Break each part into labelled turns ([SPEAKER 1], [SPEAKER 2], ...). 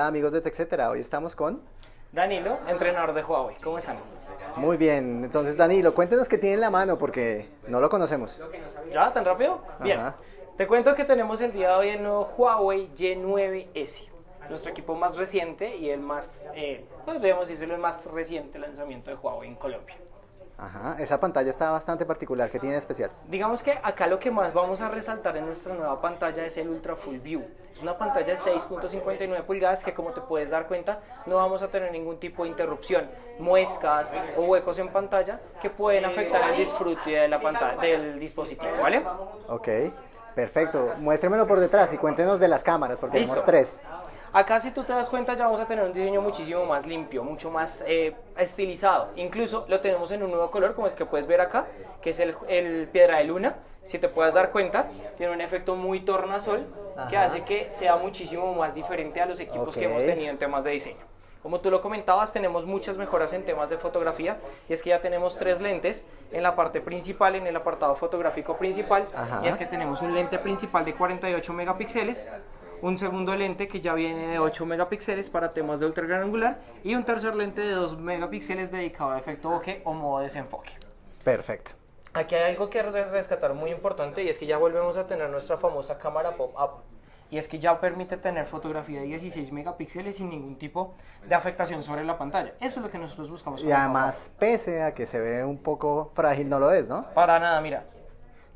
[SPEAKER 1] Hola amigos de TechCetera, hoy estamos con...
[SPEAKER 2] Danilo, entrenador de Huawei. ¿Cómo están?
[SPEAKER 1] Muy bien, entonces Danilo, cuéntenos qué tiene en la mano porque no lo conocemos.
[SPEAKER 2] ¿Ya? ¿Tan rápido? Bien.
[SPEAKER 1] Ajá.
[SPEAKER 2] Te cuento que tenemos el día de hoy el nuevo Huawei Y9S. Nuestro equipo más reciente y el más, eh, podríamos decirlo, el más reciente lanzamiento de Huawei en Colombia.
[SPEAKER 1] Ajá, esa pantalla está bastante particular, ¿qué tiene de especial?
[SPEAKER 2] Digamos que acá lo que más vamos a resaltar en nuestra nueva pantalla es el Ultra Full View. Es una pantalla de 6.59 pulgadas que como te puedes dar cuenta no vamos a tener ningún tipo de interrupción, muescas o huecos en pantalla que pueden afectar el disfrute de la pantalla, del dispositivo, ¿vale?
[SPEAKER 1] Ok, perfecto. Muéstremelo por detrás y cuéntenos de las cámaras porque tenemos tres.
[SPEAKER 2] Acá si tú te das cuenta ya vamos a tener un diseño muchísimo más limpio, mucho más eh, estilizado. Incluso lo tenemos en un nuevo color como el que puedes ver acá, que es el, el piedra de luna. Si te puedes dar cuenta, tiene un efecto muy tornasol que
[SPEAKER 1] Ajá.
[SPEAKER 2] hace que sea muchísimo más diferente a los equipos que hemos tenido en temas de diseño. Como tú lo comentabas, tenemos muchas mejoras en temas de fotografía y es que ya tenemos tres lentes en la parte principal, en el apartado fotográfico principal.
[SPEAKER 1] Ajá.
[SPEAKER 2] Y es que tenemos un lente principal de 48 megapíxeles, un segundo lente que ya viene de 8 megapíxeles para temas de ultra gran angular y un tercer lente de 2 megapíxeles dedicado a efecto bokeh o modo desenfoque.
[SPEAKER 1] Perfecto.
[SPEAKER 2] Aquí hay algo que re- rescatar muy importante y es que ya volvemos a tener nuestra famosa cámara pop-up. Y es que ya permite tener fotografía de 16 megapíxeles sin ningún tipo de afectación sobre la pantalla. Eso es lo que nosotros buscamos.
[SPEAKER 1] Y además, pese a que se ve un poco frágil, no lo es, ¿no?
[SPEAKER 2] Para nada, mira.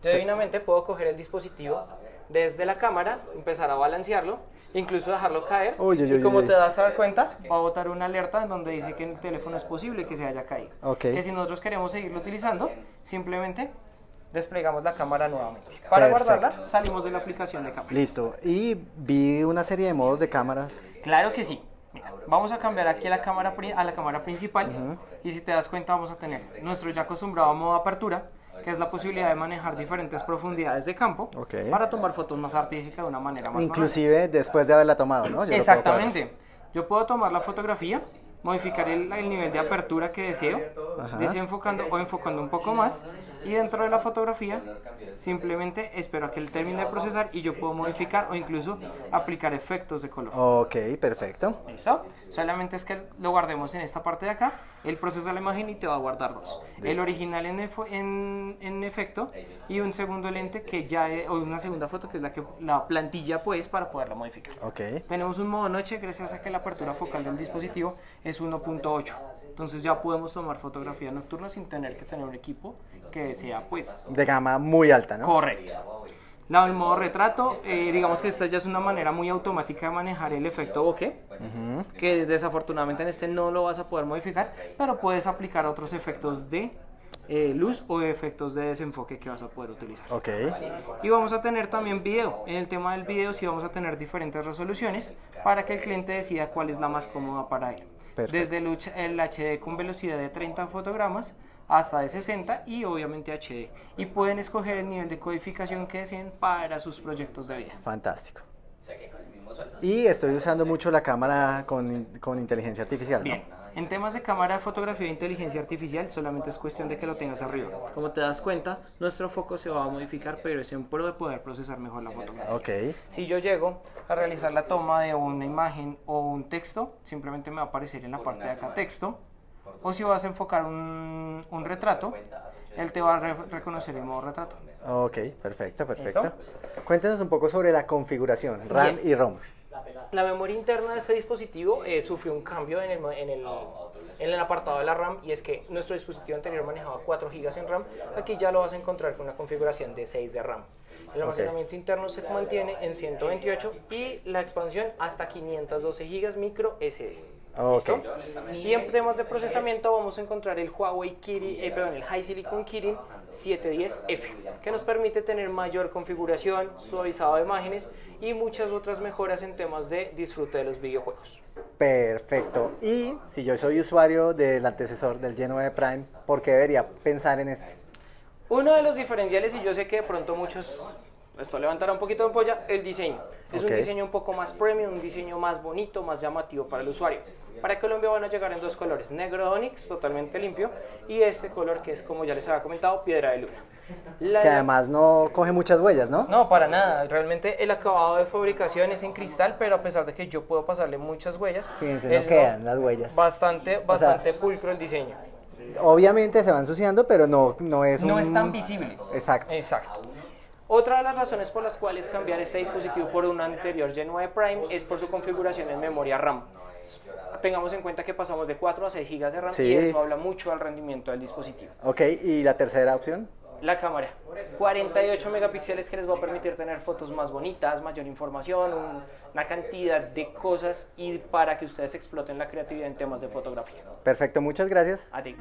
[SPEAKER 2] Yo
[SPEAKER 1] Sí.
[SPEAKER 2] divinamente puedo coger el dispositivo desde la cámara, empezar a balancearlo, incluso dejarlo caer. Y como te das a dar cuenta, va a botar una alerta en donde dice que el teléfono es posible que se haya caído.
[SPEAKER 1] Ok.
[SPEAKER 2] Que si nosotros queremos seguirlo utilizando, simplemente desplegamos la cámara nuevamente. Para
[SPEAKER 1] Perfecto.
[SPEAKER 2] guardarla, salimos de la aplicación de cámara.
[SPEAKER 1] Listo. Y vi una serie de modos de cámaras.
[SPEAKER 2] Claro que sí. Mira, vamos a cambiar aquí a la cámara, a la cámara principal y si te das cuenta vamos a tener nuestro ya acostumbrado modo apertura, que es la posibilidad de manejar diferentes profundidades de campo para tomar fotos más artísticas de una manera más
[SPEAKER 1] Inclusive después de haberla tomado, ¿no? Yo
[SPEAKER 2] Exactamente. Yo puedo tomar la fotografía, modificar el, el nivel de apertura que deseo,
[SPEAKER 1] Ajá.
[SPEAKER 2] desenfocando o enfocando un poco más. Y dentro de la fotografía, simplemente espero a que él termine de procesar y yo puedo modificar o incluso aplicar efectos de color.
[SPEAKER 1] Ok, perfecto.
[SPEAKER 2] ¿Listo? Solamente es que lo guardemos en esta parte de acá. Él procesa la imagen y te va a guardar dos. El
[SPEAKER 1] Listo.
[SPEAKER 2] original en, en, en efecto y un segundo lente que ya es- o una segunda foto que es la que la plantilla pues para poderla modificar.
[SPEAKER 1] Ok.
[SPEAKER 2] Tenemos un modo noche gracias a que la apertura focal del dispositivo es 1.8. Entonces ya podemos tomar fotografía nocturna sin tener que tener un equipo que sea pues
[SPEAKER 1] De gama muy alta, ¿no?
[SPEAKER 2] correcto. La, el modo retrato, eh, digamos que esta ya es una manera muy automática de manejar el efecto bokeh,
[SPEAKER 1] Ujú.
[SPEAKER 2] que desafortunadamente en este no lo vas a poder modificar, pero puedes aplicar otros efectos de eh, luz o efectos de desenfoque que vas a poder utilizar.
[SPEAKER 1] Ok.
[SPEAKER 2] Y vamos a tener también video. En el tema del video sí vamos a tener diferentes resoluciones para que el cliente decida cuál es la más cómoda para él.
[SPEAKER 1] Perfecto.
[SPEAKER 2] Desde el, HD con velocidad de 30 fotogramas hasta de 60 y obviamente HD. Y pueden escoger el nivel de codificación que deseen para sus proyectos de vida.
[SPEAKER 1] Fantástico. Y estoy usando mucho la cámara con, con inteligencia artificial, ¿no?
[SPEAKER 2] Bien, en temas de cámara fotografía e inteligencia artificial solamente es cuestión de que lo tengas arriba. Como te das cuenta, nuestro foco se va a modificar, pero es en pro de poder procesar mejor la fotografía.
[SPEAKER 1] Ok.
[SPEAKER 2] Si yo llego a realizar la toma de una imagen o un texto, simplemente me va a aparecer en la parte de acá texto. O si vas a enfocar un, un retrato, él te va a re- reconocer el modo retrato.
[SPEAKER 1] Ok, perfecto, perfecto.
[SPEAKER 2] ¿Listo?
[SPEAKER 1] Cuéntenos un poco sobre la configuración, RAM
[SPEAKER 2] Bien.
[SPEAKER 1] y ROM.
[SPEAKER 2] La memoria interna de este dispositivo eh, sufrió un cambio en el, en, el, en el apartado de la RAM y es que nuestro dispositivo anterior manejaba 4 GB en RAM, aquí ya lo vas a encontrar con una configuración de 6 de RAM. El almacenamiento interno se mantiene en 128 y la expansión hasta 512 GB micro SD.
[SPEAKER 1] Ok.
[SPEAKER 2] ¿Listo? Y en temas de procesamiento vamos a encontrar el Huawei Kirin, eh, perdón, el High Silicon Kirin 710F, que nos permite tener mayor configuración, suavizado de imágenes y muchas otras mejoras en temas de disfrute de los videojuegos.
[SPEAKER 1] Perfecto. Y si yo soy usuario del antecesor del Y9 Prime, ¿por qué debería pensar en este?
[SPEAKER 2] Uno de los diferenciales, y yo sé que de pronto muchos esto levantará un poquito de polla, el diseño. Es
[SPEAKER 1] Ok.
[SPEAKER 2] un diseño un poco más premium, un diseño más bonito, más llamativo para el usuario. Para Colombia van a llegar en dos colores, negro Onyx, totalmente limpio, y este color que es, como ya les había comentado, piedra de luna. La-
[SPEAKER 1] Que además no coge muchas huellas, ¿no?
[SPEAKER 2] no, para nada. Realmente el acabado de fabricación es en cristal, pero a pesar de que yo puedo pasarle muchas huellas,
[SPEAKER 1] Fíjense, no quedan las huellas.
[SPEAKER 2] Bastante, bastante pulcro el diseño.
[SPEAKER 1] Obviamente se va ensuciando, pero no, no es
[SPEAKER 2] No
[SPEAKER 1] un-
[SPEAKER 2] es tan visible.
[SPEAKER 1] Exacto.
[SPEAKER 2] Exacto. Otra de las razones por las cuales cambiar este dispositivo por un anterior G9 Prime es por su configuración en memoria RAM. Tengamos en cuenta que pasamos de 4 a 6 GB de RAM y eso habla mucho al rendimiento del dispositivo.
[SPEAKER 1] Ok, ¿y la tercera opción?
[SPEAKER 2] La cámara, 48 megapíxeles que les va a permitir tener fotos más bonitas, mayor información, un- una cantidad de cosas y para que ustedes exploten la creatividad en temas de fotografía.
[SPEAKER 1] Perfecto, muchas gracias.
[SPEAKER 2] A ti.